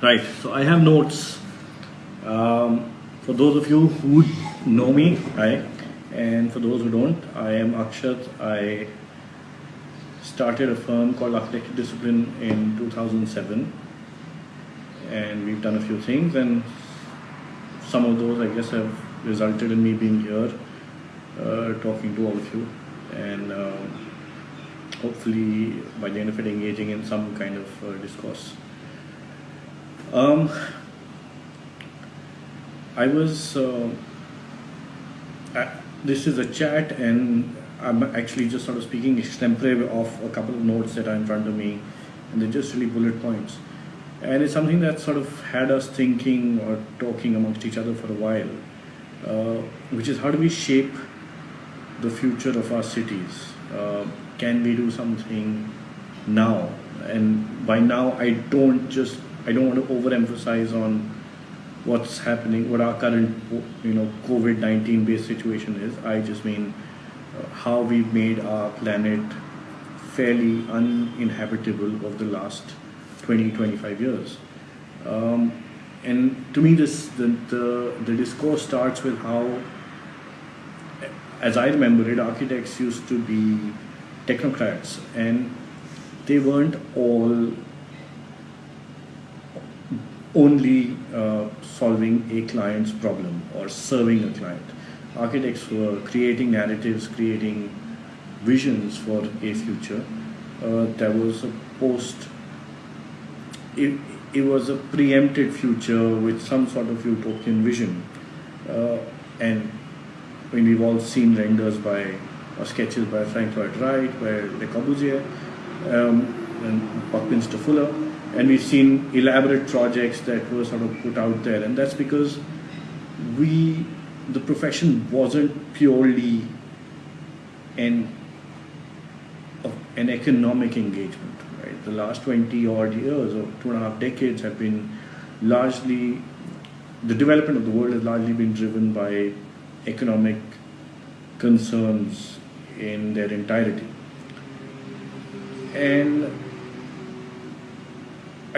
Right, so I have notes. Um, for those of you who know me, hi, and for those who don't, I am Akshat. I started a firm called Architecture Discipline in 2007, and we've done a few things, and some of those, I guess, have resulted in me being here, uh, talking to all of you, and uh, hopefully by the end of it, engaging in some kind of uh, discourse. Um, I was, uh, this is a chat and I'm actually just sort of speaking extempore of a couple of notes that are in front of me and they're just really bullet points. And it's something that sort of had us thinking or talking amongst each other for a while, uh, which is how do we shape the future of our cities? Uh, can we do something now? And by now, I don't just I don't want to overemphasize on what's happening, what our current, you know, COVID-19 based situation is. I just mean uh, how we've made our planet fairly uninhabitable over the last 20, 25 years. Um, and to me, this the, the, the discourse starts with how, as I remember it, architects used to be technocrats, and they weren't all only uh, solving a client's problem or serving a client. Architects were creating narratives, creating visions for a future. Uh, there was a post, it, it was a preempted future with some sort of utopian vision. Uh, and when we've all seen renders by, or sketches by Frank Lloyd Wright, by Le Corbusier, um, and Buckminster Fuller, and we've seen elaborate projects that were sort of put out there. And that's because we the profession wasn't purely an an economic engagement right? The last 20 odd years or two and a half decades have been largely the development of the world has largely been driven by economic concerns in their entirety. And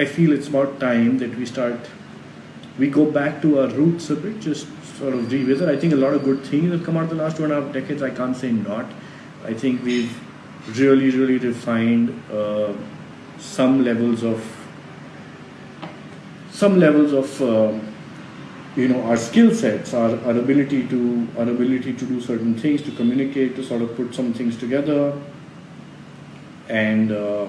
I feel it's about time that we start, we go back to our roots a bit, just sort of revisit. I think a lot of good things have come out of the last two and a half decades. I can't say not. I think we've really, really refined uh, some levels of, some levels of, uh, you know, our skill sets, our, our ability to, our ability to do certain things, to communicate, to sort of put some things together, and uh,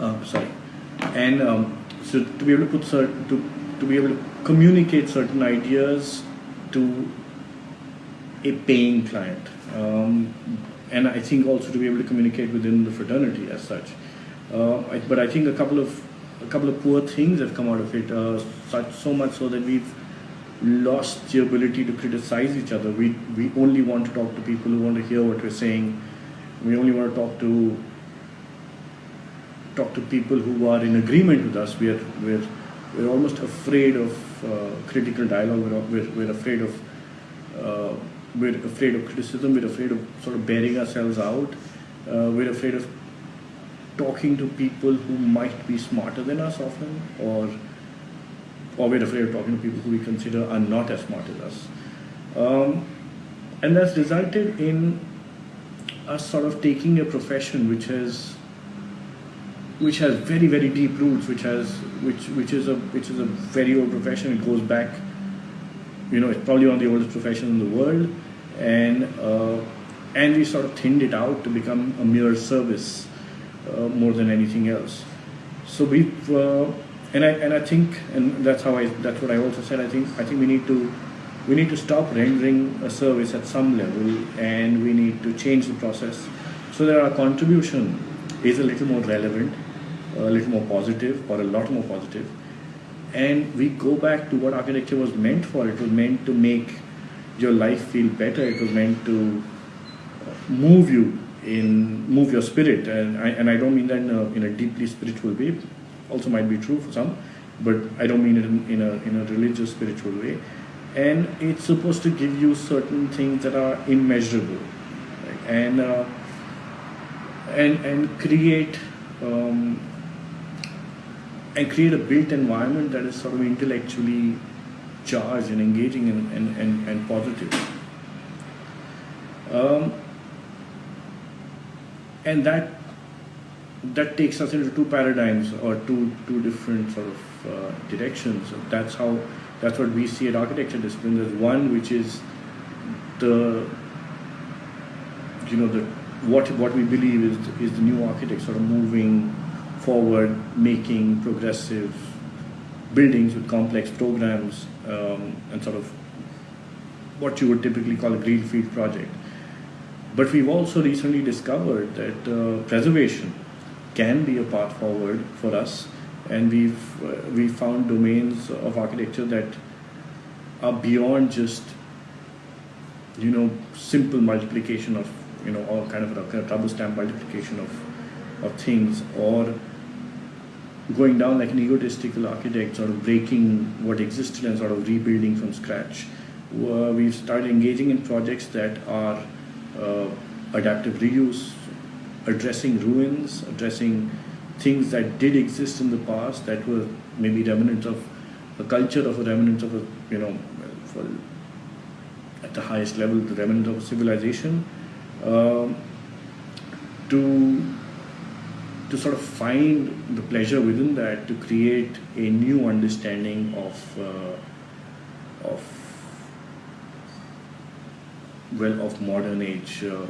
uh, sorry, and um, so to be able to put certain, to, to be able to communicate certain ideas to a paying client. Um, and I think also to be able to communicate within the fraternity as such. Uh, I, but I think a couple of a couple of poor things have come out of it. Uh, such so much so that we've lost the ability to criticize each other. We we only want to talk to people who want to hear what we're saying. We only want to talk to talk to people who are in agreement with us. We are, we're, we're almost afraid of uh, critical dialogue. We're, we're, we're afraid of uh, we're afraid of criticism. We're afraid of sort of bearing ourselves out. Uh, we're afraid of talking to people who might be smarter than us often, or or we're afraid of talking to people who we consider are not as smart as us. Um, and that's resulted in us sort of taking a profession which has which has very very deep roots, which has which which is a which is a very old profession. It goes back, you know, it's probably one of the oldest professions in the world, and uh, and we sort of thinned it out to become a mere service uh, more than anything else. So we uh, and I and I think and that's how I that's what I also said. I think I think we need to we need to stop rendering a service at some level and we need to change the process so that our contribution is a little more relevant a little more positive or a lot more positive. and we go back to what architecture was meant for. It was meant to make your life feel better. It was meant to move you in move your spirit. And I, and I don't mean that in a, in a deeply spiritual way. Also might be true for some but I don't mean it in, in a in a religious spiritual way. And it's supposed to give you certain things that are immeasurable. And uh, and and create um, and create a built environment that is sort of intellectually charged and engaging and, and, and, and positive. Um, and that that takes us into two paradigms or two two different sort of uh, directions. That's how that's what we see at architecture discipline. There's one which is the you know the what what we believe is is the new architect sort of moving forward, making progressive buildings with complex programs um, and sort of what you would typically call a greenfield project. But we've also recently discovered that uh, preservation can be a path forward for us, and we've uh, we found domains of architecture that are beyond just you know simple multiplication of you know all kind of a, kind of rubber stamp multiplication of of things or going down like an egotistical architect sort of breaking what existed and sort of rebuilding from scratch. Uh, we've started engaging in projects that are uh, adaptive reuse addressing ruins, addressing things that did exist in the past that were maybe remnants of a culture of a remnants of a, you know, for, at the highest level, the remnant of a civilization, um, to to sort of find the pleasure within that to create a new understanding of uh, of well of modern age uh,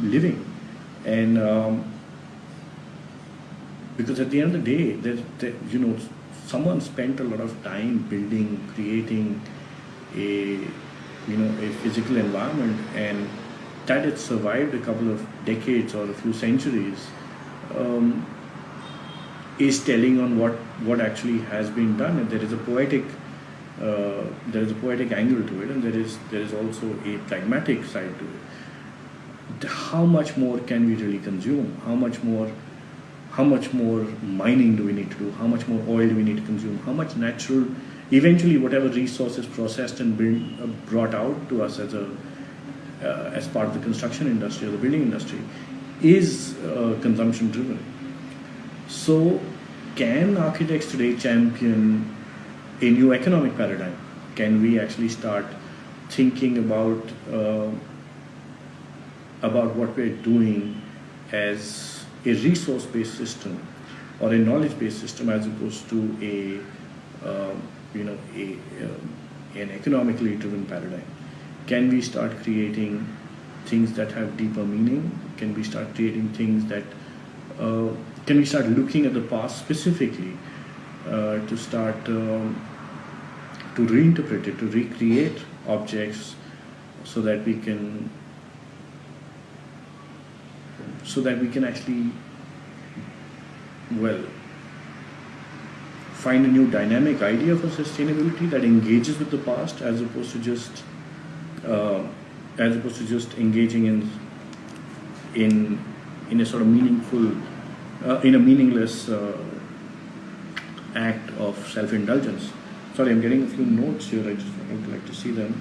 living. And um, because at the end of the day, there, you know, someone spent a lot of time building, creating a, you know, a physical environment, and that it survived a couple of decades or a few centuries um, is telling on what what actually has been done. And there is a poetic, uh, there is a poetic angle to it, and there is there is also a pragmatic side to it how much more can we really consume? How much more how much more mining do we need to do? How much more oil do we need to consume? How much natural, eventually, whatever resource is processed and build, uh, brought out to us as a as part of the construction industry or the building industry is uh, consumption driven. So, can architects today champion a new economic paradigm? Can we actually start thinking about uh, about what we're doing as a resource-based system or a knowledge-based system as opposed to a, uh, you know, a, um, an economically driven paradigm? Can we start creating things that have deeper meaning? Can we start creating things that, uh, can we start looking at the past specifically uh, to start um, to reinterpret it, to recreate objects so that we can so that we can actually, well, find a new dynamic idea for sustainability that engages with the past as opposed to just uh, as opposed to just engaging in in in a sort of meaningful uh, in a meaningless uh, act of self-indulgence. Sorry, I'm getting a few notes here. I just would like to see them.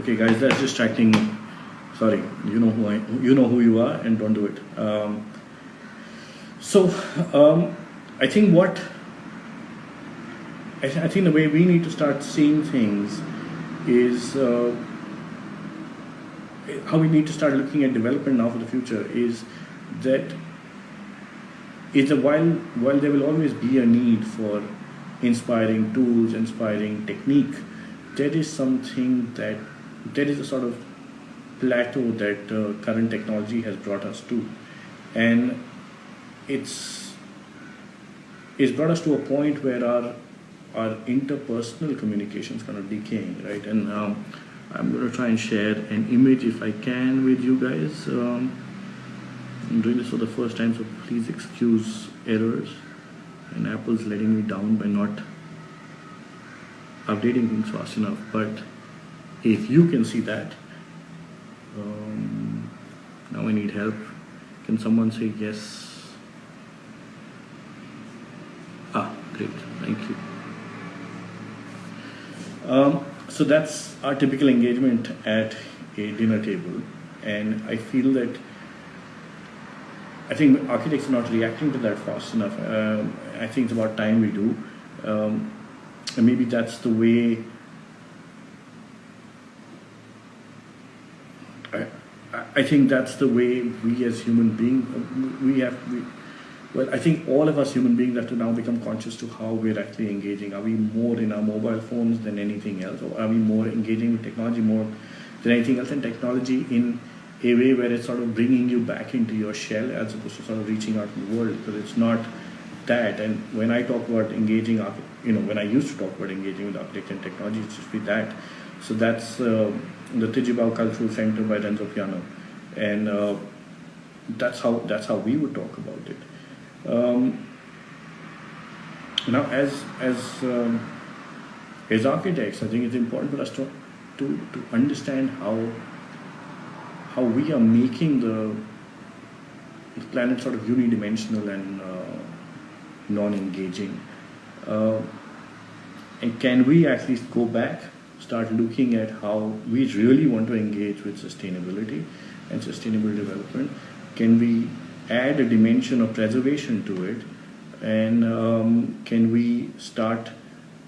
Okay, guys, that's distracting me. Sorry, you know who I, you know who you are, and don't do it. Um, so, um, I think what I, th I, think the way we need to start seeing things is uh, how we need to start looking at development now for the future is that is that while while there will always be a need for inspiring tools, inspiring technique, there is something that there is a sort of plateau that uh, current technology has brought us to. And it's it's brought us to a point where our our interpersonal communication is kind of decaying right? And um, I'm going to try and share an image if I can with you guys. Um, I'm doing this for the first time so please excuse errors. And Apple's letting me down by not updating things fast enough. But if you can see that um, now I need help. Can someone say yes great thank you Um, so that's our typical engagement at a dinner table, and I feel that I think architects are not reacting to that fast enough. Um, I think it's about time we do, um, and maybe that's the way. I, I think that's the way we as human beings we have we, well, I think all of us human beings have to now become conscious to how we're actually engaging. Are we more in our mobile phones than anything else? Or are we more engaging with technology more than anything else? And technology in a way where it's sort of bringing you back into your shell as opposed to sort of reaching out in the world because it's not that. And when I talk about engaging, you know, when I used to talk about engaging with architecture and technology, it's just be that. So that's uh, the Tjibaou Cultural Center by Renzo Piano. And uh, that's how that's how we would talk about it. Um, now, as as um, as architects, I think it's important for us to to, to understand how how we are making the, planet sort of unidimensional and uh, non-engaging. Uh, and can we least go back, start looking at how we really want to engage with sustainability and sustainable development? Can we add a dimension of preservation to it and um, can we start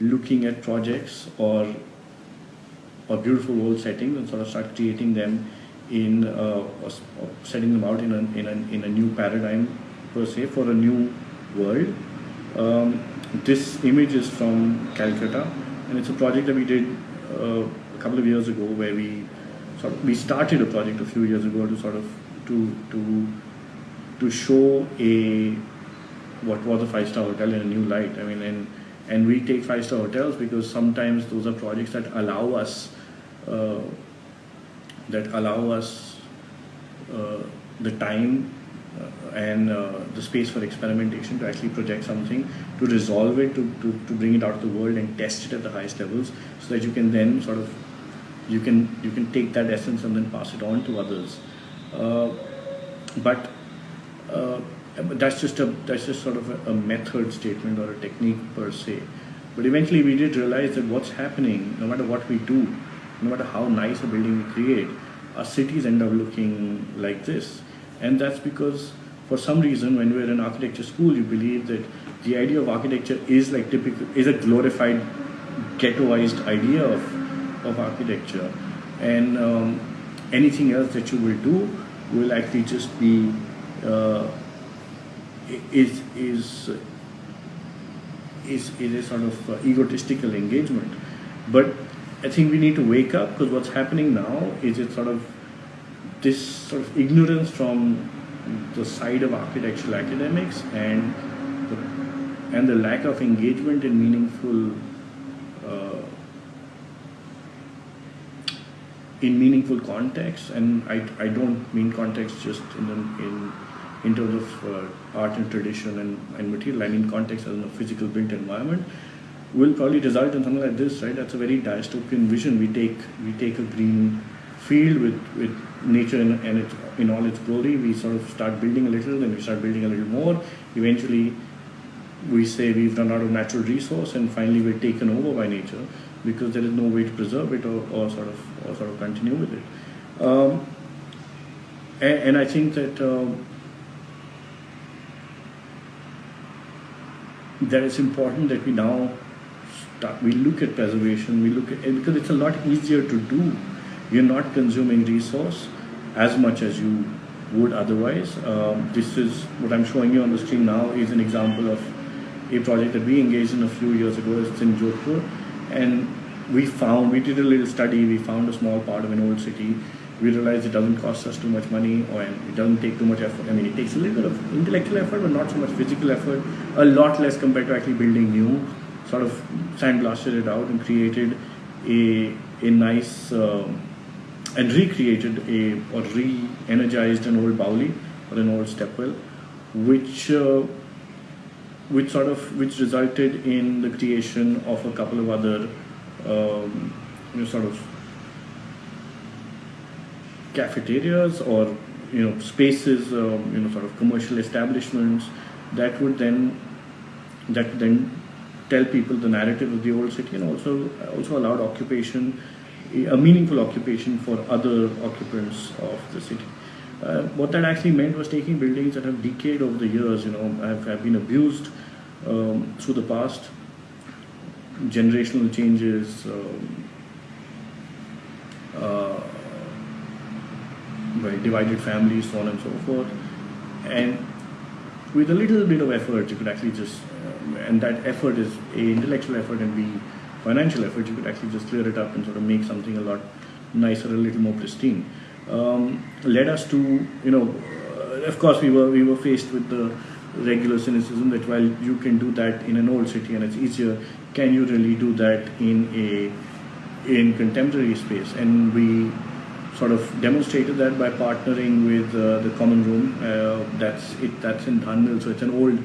looking at projects or or beautiful old settings and sort of start creating them in uh, setting them out in a, in, a, in a new paradigm per se for a new world. Um, this image is from Calcutta and it's a project that we did uh, a couple of years ago where we sort of, we started a project a few years ago to sort of to to to show a what was a five star hotel in a new light. I mean, and and we take five star hotels because sometimes those are projects that allow us uh, that allow us uh, the time uh, and uh, the space for experimentation to actually project something, to resolve it, to, to, to bring it out to the world and test it at the highest levels, so that you can then sort of you can you can take that essence and then pass it on to others. Uh, but uh, that's just a that's just sort of a, a, method statement or a technique per se. But eventually, we did realize that what's happening, no matter what we do, no matter how nice a building we create, our cities end up looking like this, and that's because for some reason, when we're in architecture school, you believe that the idea of architecture is like typical is a glorified ghettoized idea of of architecture, and um, anything else that you will do will actually just be is is is is a sort of uh, egotistical engagement. But I think we need to wake up because what's happening now is it sort of this sort of ignorance from the side of architectural academics and the, and the lack of engagement in meaningful uh, in meaningful context and I, I don't mean context just in, in in terms of uh, art and tradition and, and material, I mean context as a physical built environment, will probably result in something like this, right? That's a very dystopian vision. We take we take a green field with, with nature in, and it, in all its glory. We sort of start building a little, then we start building a little more. Eventually, we say we've run out of natural resource, and finally we're taken over by nature because there is no way to preserve it or, or sort of or sort of continue with it. Um, and, and, I think that. Um, that it's important that we now start, we look at preservation, we look at because it's a lot easier to do. You're not consuming resource as much as you would otherwise. Um, this is what I'm showing you on the screen now is an example of a project that we engaged in a few years ago. It's in Jodhpur, and we found we did a little study. We found a small part of an old city we realize it doesn't cost us too much money or it doesn't take too much effort. I mean, it takes a little bit of intellectual effort, but not so much physical effort. A lot less compared to actually building new. Sort of sandblasted it out and created a a nice uh, and recreated a or re-energized an old Bauli or an old stepwell, which uh, which sort of which resulted in the creation of a couple of other um, you know, sort of cafeterias or you know spaces, um, you know, sort of commercial establishments that would then that then tell people the narrative of the old city and also also allowed occupation, a meaningful occupation for other occupants of the city. Uh, what that actually meant was taking buildings that have decayed over the years, you know, have, have been abused um, through the past, generational changes, um, uh, by divided families, so on and so forth. And with a little bit of effort, you could actually just, uh, and that effort is a intellectual effort and b financial effort, you could actually just clear it up and sort of make something a lot nicer, a little more pristine um, led us to, you know, uh, of course we were we were faced with the regular cynicism that while you can do that in an old city and it's easier, can you really do that in a in contemporary space? And we sort of demonstrated that by partnering with uh, the Common Room. Uh, that's it. That's in Dhan Mill, so it's an old.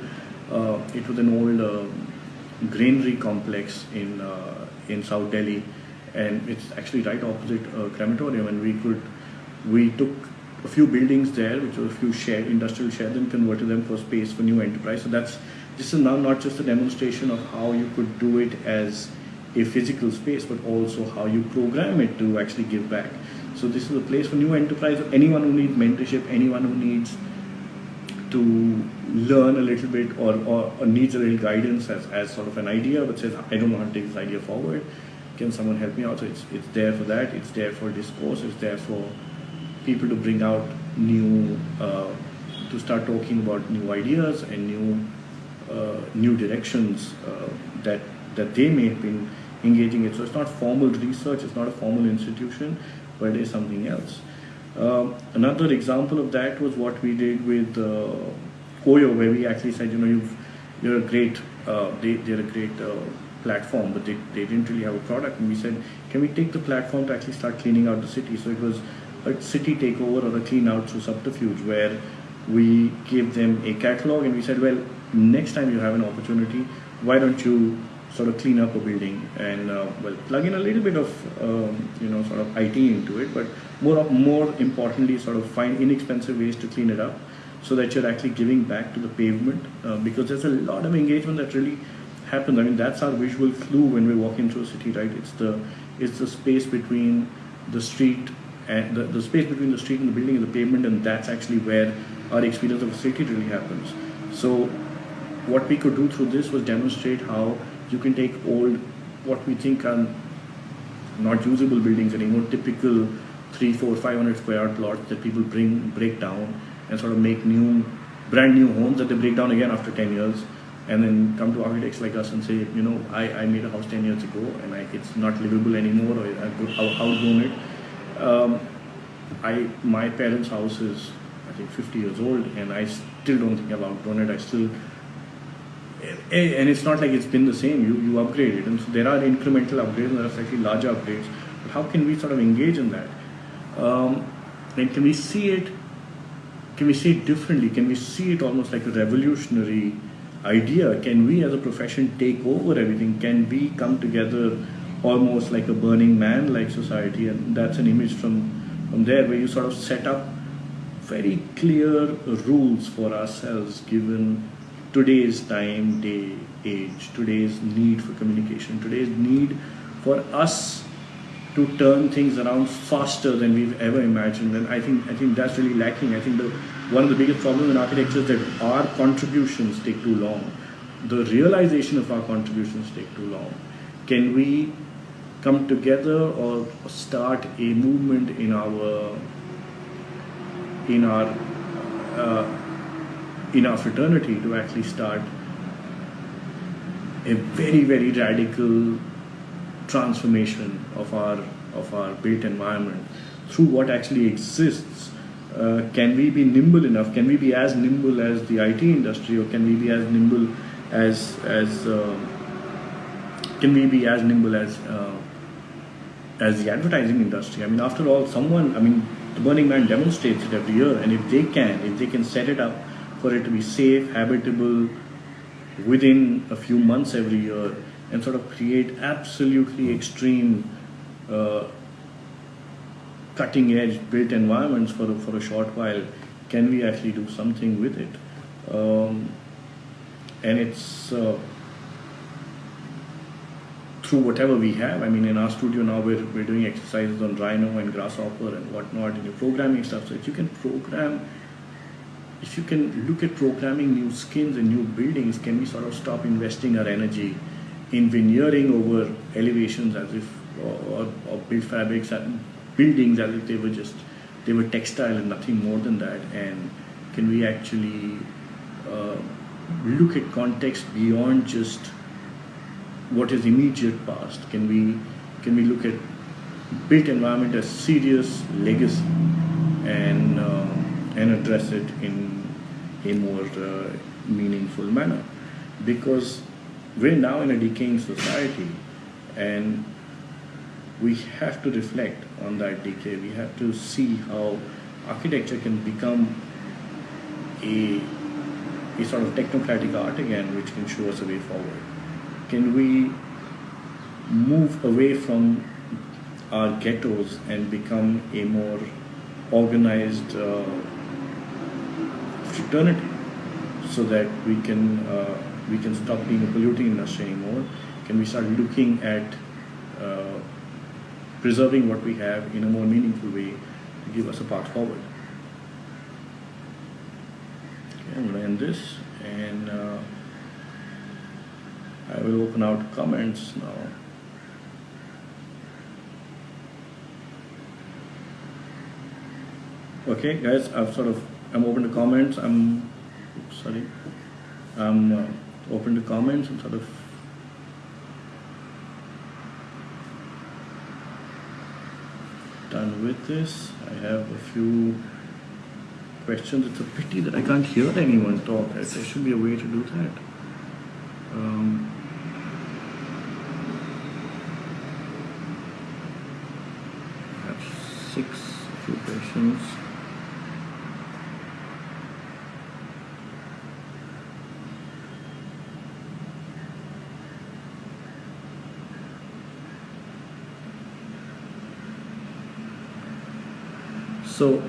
Uh, it was an old uh, granary complex in uh, in South Delhi, and it's actually right opposite a crematorium, and we could we took a few buildings there, which were a few shared industrial sheds, and converted them for space for new enterprise. So that's this is now not just a demonstration of how you could do it as a physical space, but also how you program it to actually give back. So this is a place for new enterprise. Anyone who needs mentorship, anyone who needs to learn a little bit or, or, or, needs a little guidance as, as sort of an idea, but says, I don't know how to take this idea forward. Can someone help me out? So it's, it's there for that. It's there for discourse. It's there for people to bring out new, uh, to start talking about new ideas and new, uh, new directions uh, that that they may have been engaging in. So it's not formal research, it's not a formal institution, but is something else. Um, another example of that was what we did with uh, Koyo, where we actually said, you know, you've, you're a great, uh, they, they're a great uh, platform, but they, they didn't really have a product. And we said, can we take the platform to actually start cleaning out the city? So it was a city takeover or a clean out through subterfuge where we gave them a catalog and we said, well, next time you have an opportunity, why don't you sort of clean up a building and uh, well plug in a little bit of um, you know sort of IT into it, but more more importantly, sort of find inexpensive ways to clean it up so that you're actually giving back to the pavement uh, because there's a lot of engagement that really happens. I mean that's our visual clue when we're walking through a city, right? It's the it's the space between the street and the, the space between the street and the building is the pavement and that's actually where our experience of a city really happens. So what we could do through this was demonstrate how you can take old, what we think are not usable buildings anymore, typical three, four, five hundred square yard plots that people bring, break down and sort of make new, brand new homes that they break down again after 10 years and then come to architects like us and say, you know, I, I made a house 10 years ago and I, it's not livable anymore or I've outgrown it um, I my parents' house is I think 50 years old, and I still don't think I've outgrown it. I still and it's not like it's been the same. You you upgrade it, and so there are incremental upgrades, and there are slightly larger upgrades. But how can we sort of engage in that? Um, and can we see it? Can we see it differently? Can we see it almost like a revolutionary idea? Can we, as a profession, take over everything? Can we come together? almost like a burning man like society and that's an image from from there where you sort of set up very clear rules for ourselves given today's time day age. Today's need for communication. Today's need for us to turn things around faster than we've ever imagined. And i think i think that's really lacking. I think the one of the biggest problems in architecture is that our contributions take too long. The realization of our contributions take too long. Can we come together or start a movement in our in our uh, in our fraternity to actually start a very very radical transformation of our of our built environment through what actually exists uh, can we be nimble enough can we be as nimble as the IT industry or can we be as nimble as as uh, can we be as nimble as uh, as the advertising industry. I mean, after all, someone, I mean, the Burning Man demonstrates it every year, and if they can, if they can set it up for it to be safe, habitable, within a few months every year, and sort of create absolutely extreme, uh, cutting edge built environments for a, for a short while, can we actually do something with it? Um, and it's uh, through whatever we have. I mean, in our studio now, we're, we're doing exercises on Rhino and Grasshopper and whatnot, and you're programming stuff. So if you can program, if you can look at programming new skins and new buildings, can we sort of stop investing our energy in veneering over elevations as if, or, or, build fabrics and buildings as if they were just, they were textile and nothing more than that. And can we actually uh, look at context beyond just what is immediate past? Can we can we look at built environment as serious legacy and uh, and address it in a more uh, meaningful manner? Because we're now in a decaying society, and we have to reflect on that decay. We have to see how architecture can become a a sort of technocratic art again, which can show us a way forward can we move away from our ghettos and become a more organized uh, fraternity so that we can uh, we can stop being a polluting industry anymore can we start looking at uh, preserving what we have in a more meaningful way to give us a path forward okay, I'm going to end this and uh, I will open out comments now. Okay, guys, I've sort of I'm open to comments. I'm sorry, I'm uh, open to comments. I'm sort of done with this. I have a few questions. It's a pity that I can't hear anyone talk. There should be a way to do that. Um, six few questions. So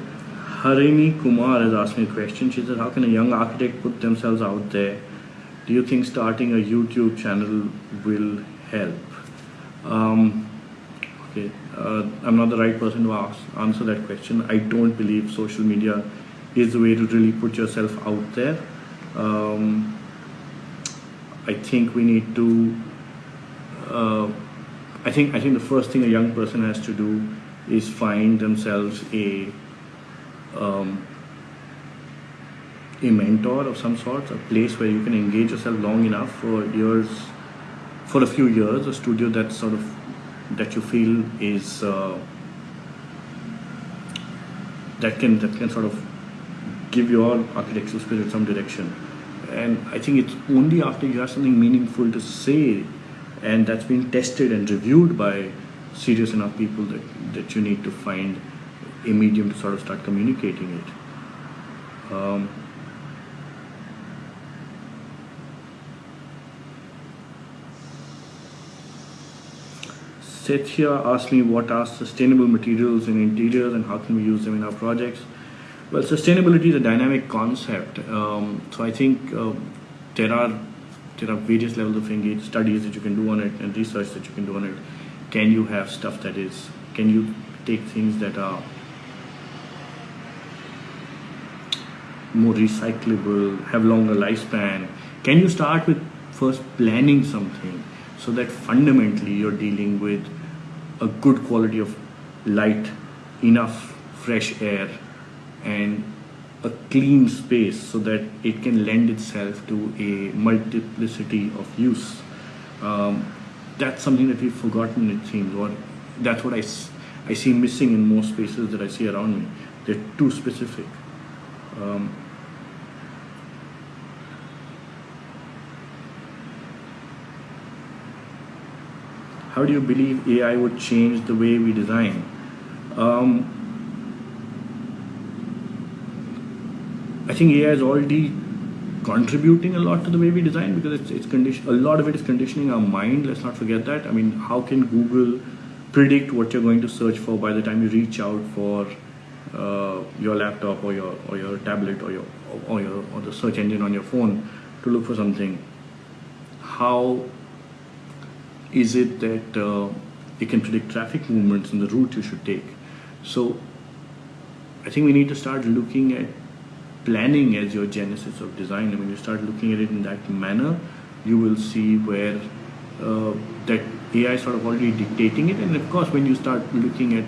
Harini Kumar has asked me a question. She said, how can a young architect put themselves out there? Do you think starting a YouTube channel will help? Um, okay, uh, I'm not the right person to ask, answer that question. I don't believe social media is the way to really put yourself out there. Um, I think we need to. Uh, I think I think the first thing a young person has to do is find themselves a um, a mentor of some sort, a place where you can engage yourself long enough for years, for a few years, a studio that's sort of that you feel is uh, that can that can sort of give your architectural spirit some direction. And I think it's only after you have something meaningful to say and that's been tested and reviewed by serious enough people that, that you need to find a medium to sort of start communicating it. Um, Sethia asked me what are sustainable materials in interiors and how can we use them in our projects. Well, sustainability is a dynamic concept. Um, so I think uh, there are there are various levels of engaged studies that you can do on it and research that you can do on it. Can you have stuff that is? Can you take things that are more recyclable, have longer lifespan? Can you start with first planning something so that fundamentally you're dealing with a good quality of light, enough fresh air, and a clean space so that it can lend itself to a multiplicity of use. Um, that's something that we've forgotten, it seems, or that's what I, I see missing in most spaces that I see around me. They're too specific. Um, how do you believe AI would change the way we design? Um, I think AI is already contributing a lot to the way we design because it's, it's condition a lot of it is conditioning our mind. Let's not forget that. I mean how can google predict what you're going to search for by the time you reach out for uh, your laptop or your or your tablet or your or your or the search engine on your phone to look for something? How Is it that uh, it can predict traffic movements and the route you should take? So I think we need to start looking at planning as your genesis of design. And when you start looking at it in that manner, you will see where uh, that AI sort of already dictating it. And of course, when you start looking at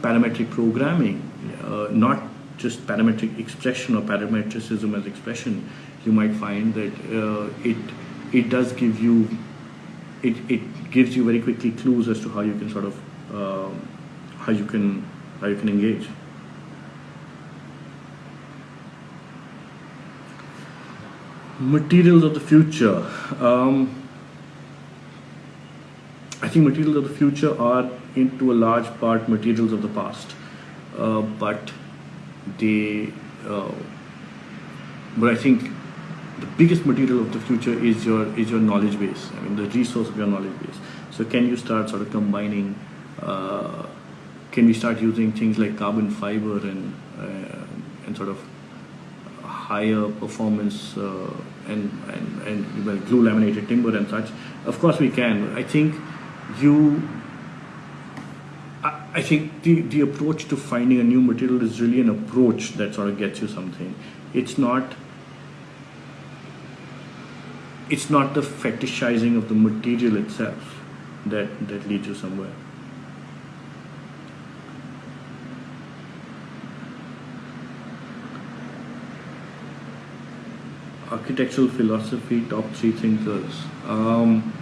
parametric programming, uh, not just parametric expression or parametricism as expression, you might find that uh, it it does give you it, it gives you very quickly clues as to how you can sort of uh, how you can how you can engage. Materials of the future. Um, I think materials of the future are, into a large part, materials of the past, uh, but they. Uh, but I think the biggest material of the future is your is your knowledge base. I mean, the resource of your knowledge base. So, can you start sort of combining? Uh, can we start using things like carbon fiber and uh, and sort of higher performance uh, and, and and well, glue laminated timber and such? Of course, we can. I think you I think the, the approach to finding a new material is really an approach that sort of gets you something. It's not it's not the fetishizing of the material itself that, that leads you somewhere. Architectural philosophy, top three thinkers. Um,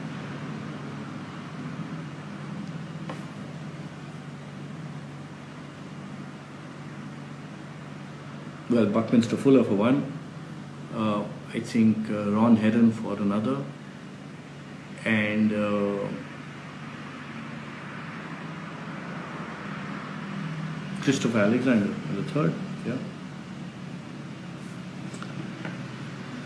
well, Buckminster Fuller for one. Uh, I think uh, Ron Herron for another, and uh, Christopher Alexander the third. Yeah.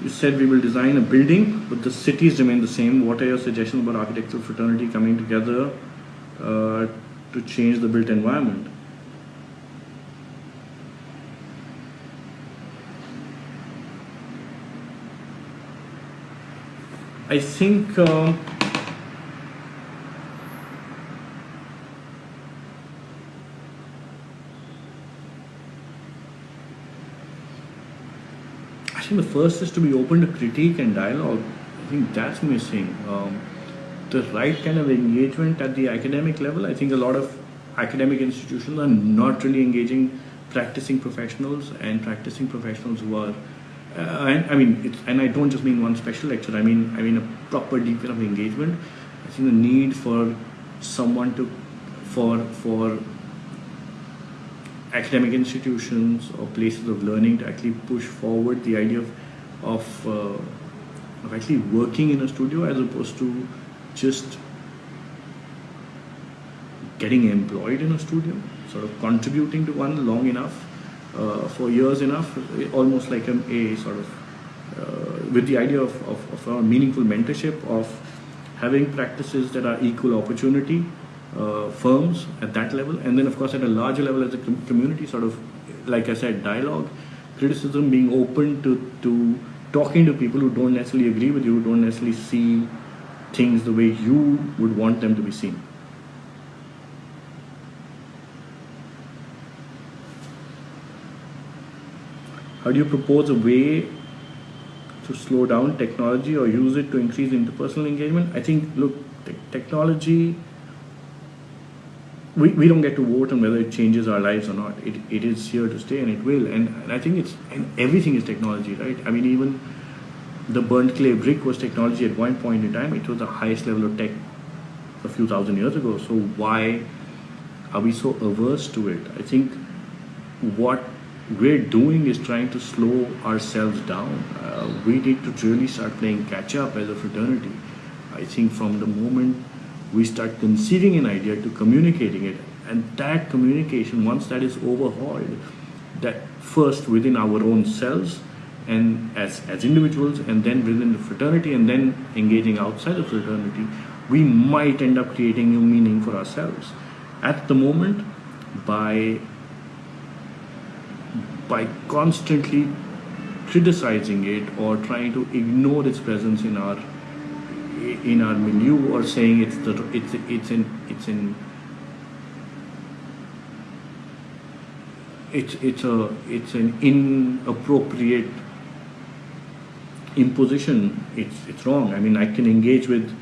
You said we will design a building, but the cities remain the same. What are your suggestions about architectural fraternity coming together uh, to change the built environment? I think um, think the first is to be open to critique and dialogue. I think that's missing. Um, the right kind of engagement at the academic level. I think a lot of academic institutions are not really engaging practicing professionals and practicing professionals who are uh, and I mean, and I don't just mean one special lecture. I mean, I mean a proper deep kind of engagement. I think the need for someone to, for for academic institutions or places of learning to actually push forward the idea of of, uh, of actually working in a studio as opposed to just getting employed in a studio, sort of contributing to one long enough uh, for years enough, almost like an a sort of uh, with the idea of, of, of, a meaningful mentorship of having practices that are equal opportunity uh, firms at that level, and then of course at a larger level as a com- community, sort of like I said, dialogue, criticism, being open to to talking to people who don't necessarily agree with you, who don't necessarily see things the way you would want them to be seen. How do you propose a way to slow down technology or use it to increase interpersonal engagement? I think, look, te- technology, we, we don't get to vote on whether it changes our lives or not. It, it is here to stay and it will. And, and I think it's, and everything is technology, right? I mean, even the burnt clay brick was technology at one point in time. It was the highest level of tech a few thousand years ago. So why are we so averse to it? I think what we're doing is trying to slow ourselves down. Uh, we need to really start playing catch up as a fraternity. I think from the moment we start conceiving an idea to communicating it, and that communication, once that is overhauled, that first within our own selves and as, as individuals, and then within the fraternity, and then engaging outside the fraternity, we might end up creating new meaning for ourselves. At the moment, by by constantly criticizing it or trying to ignore its presence in our in our milieu or saying it's the it's it's in it's in it's it's a it's an inappropriate imposition. It's it's wrong. I mean i can engage with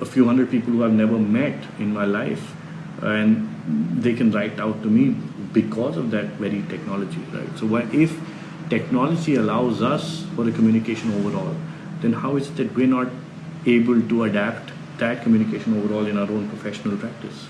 a few hundred people who i've never met in my life and they can write out to me because of that very technology right? So if technology allows us for the communication overall? Then how is it that we're not able to adapt that communication overall in our own professional practice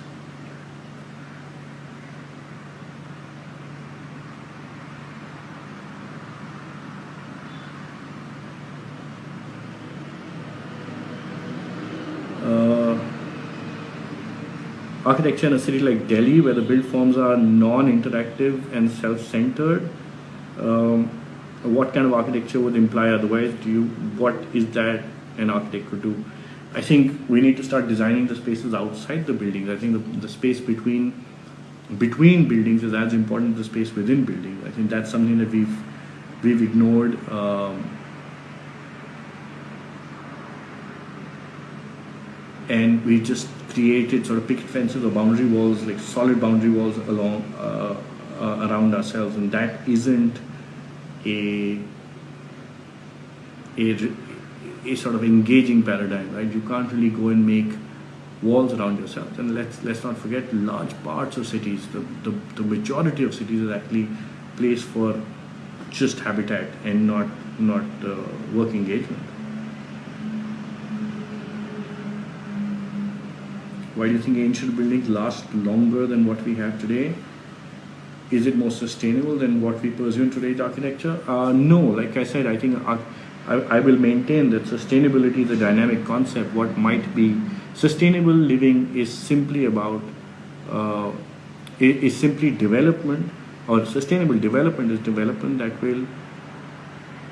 architecture in a city like Delhi, where the build forms are non-interactive and self-centered, um, what kind of architecture would imply otherwise? Do you what is that an architect could do? I think we need to start designing the spaces outside the buildings. I think the, the space between between buildings is as important as the space within buildings. I think that's something that we've we've ignored. Um, and we just created sort of picket fences or boundary walls, like solid boundary walls along uh, uh, around ourselves, and that isn't a, a a sort of engaging paradigm, right? You can't really go and make walls around yourself. And let's let's not forget, large parts of cities, the the, the majority of cities is actually place for just habitat and not not uh, work engagement. Why do you think ancient buildings last longer than what we have today? Is it more sustainable than what we pursue in today's architecture? Uh, no, like I said, I think I, I will maintain that sustainability is a dynamic concept. What might be sustainable living is simply about, uh, is simply development or sustainable development is development that will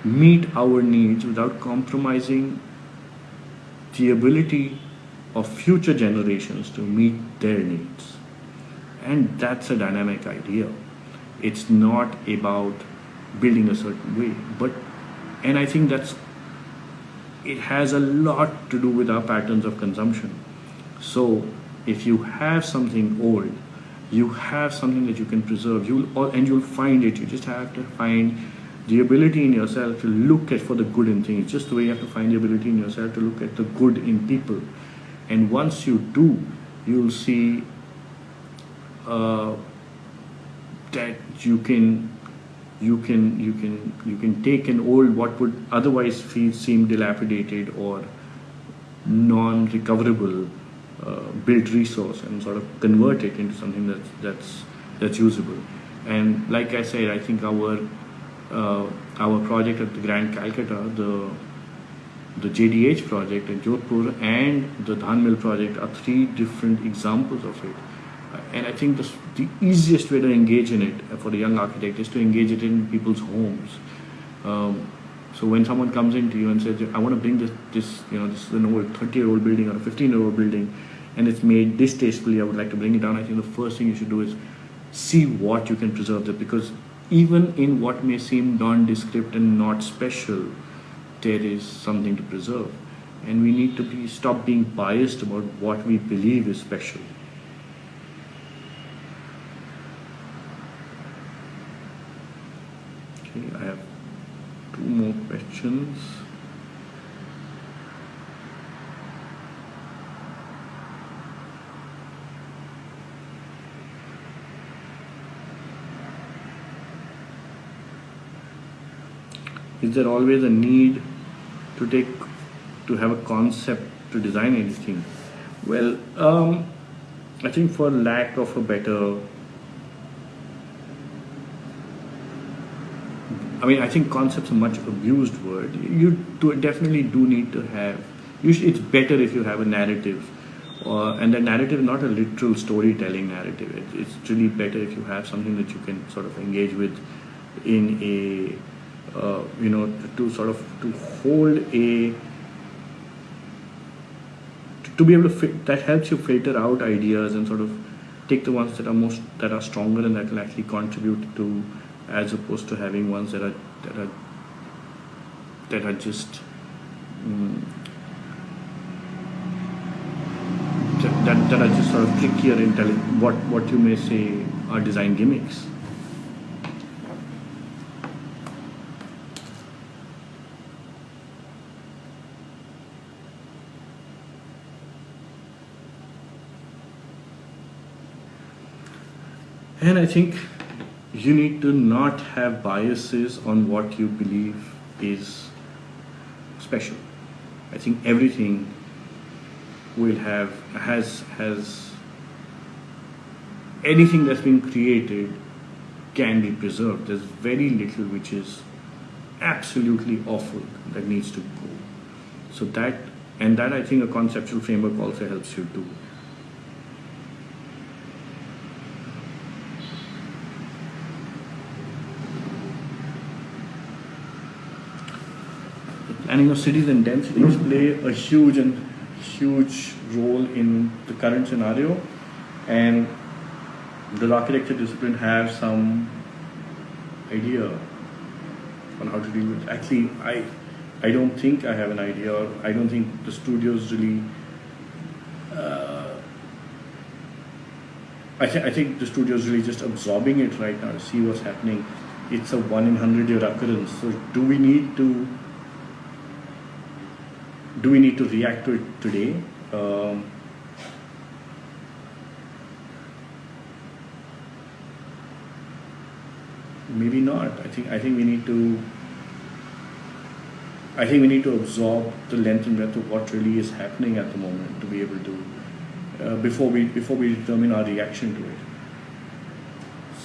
meet our needs without compromising the ability of future generations to meet their needs. And that's a dynamic idea. It's not about building a certain way, but, and I think that's, it has a lot to do with our patterns of consumption. So if you have something old, you have something that you can preserve, you'll, and you'll find it. You just have to find the ability in yourself to look at for the good in things, just the way you have to find the ability in yourself to look at the good in people and once you do you'll see uh, that you can you can you can you can take an old what would otherwise feel seem dilapidated or non-recoverable uh, built resource and sort of convert it into something that's that's that's usable and like I said I think our uh, our project at the Grand Calcutta the the JDH project in Jodhpur and the Dhan Mill project are three different examples of it. And I think the, the easiest way to engage in it for the young architect is to engage it in people's homes. Um, so when someone comes into you and says, I want to bring this, this you know, this is an old 30 year old building or a 15 year old building and it's made distastefully, I would like to bring it down. I think the first thing you should do is see what you can preserve there because even in what may seem nondescript and not special, there is something to preserve. And we need to be stop being biased about what we believe is special. Okay, I have two more questions. Is there always a need to take to have a concept to design anything well um, I think for lack of a better I mean I think concept's a much abused word. You do, definitely do need to have usually it's better if you have a narrative uh, and the narrative not a literal storytelling narrative. It, it's really better if you have something that you can sort of engage with in a uh, you know, to, to, sort of to hold a to be able to fit, that helps you filter out ideas and sort of take the ones that are most that are stronger and that will actually contribute to as opposed to having ones that are that are that are just um, that, that are just sort of trickier in telling what, what you may say are design gimmicks. And I think you need to not have biases on what you believe is special. I think everything will have has has anything that's been created can be preserved. There's very little which is absolutely awful that needs to go. So that and that I think a conceptual framework also helps you do. Planning of cities and densities play a huge and huge role in the current scenario and the architecture discipline have some idea on how to deal with it. actually I I don't think I have an idea or I don't think the studios really uh, I, th- I think the studio is really just absorbing it right now to see what's happening. It's a one in hundred year occurrence. So do we need to do we need to react to it today? Um, maybe not. I think I think we need to. I think we need to absorb the length and breadth of what really is happening at the moment to be able to uh, before we before we determine our reaction to it.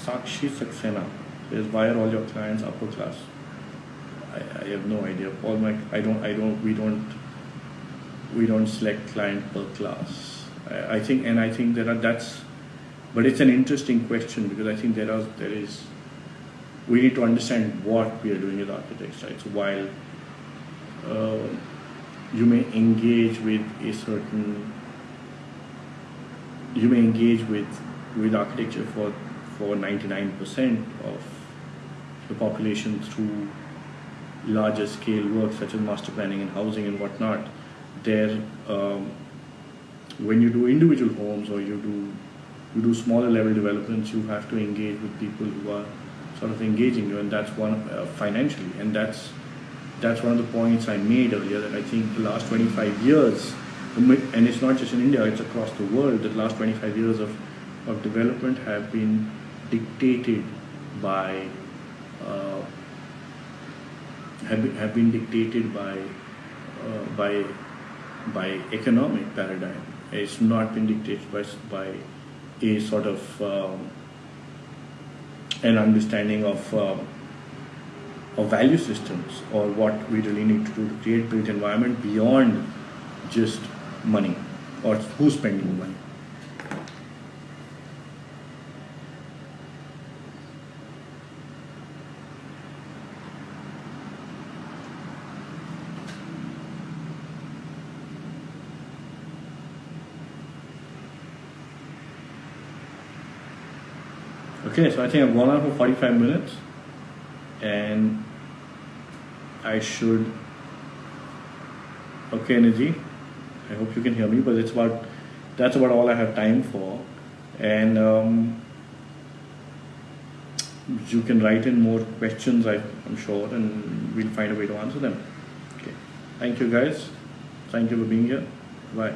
Sakshi Saxena says, "Why are all your clients upper class?" I, I have no idea. All my I don't I don't we don't we don't select client per class. I, think, and I think there are that's, but it's an interesting question because I think there are there is, we need to understand what we are doing with architects, right? So while uh, you may engage with a certain, you may engage with with architecture for for 99% of the population through larger scale work such as master planning and housing and whatnot there um, when you do individual homes or you do you do smaller level developments you have to engage with people who are sort of engaging you and that's one uh, financially. And that's that's one of the points I made earlier that I think the last 25 years and it's not just in India it's across the world the last 25 years of, of development have been dictated by uh, have, have been dictated by uh, by by economic paradigm. It's not been dictated by, by a sort of um, an understanding of, um, of value systems or what we really need to do to create built environment beyond just money or who's spending money. Okay, so I think I've gone on for 45 minutes and I should. Okay, energy. I hope you can hear me, but it's about that's about all I have time for, and um, you can write in more questions. I, I'm sure, and we'll find a way to answer them. Okay, thank you guys. Thank you for being here. Bye.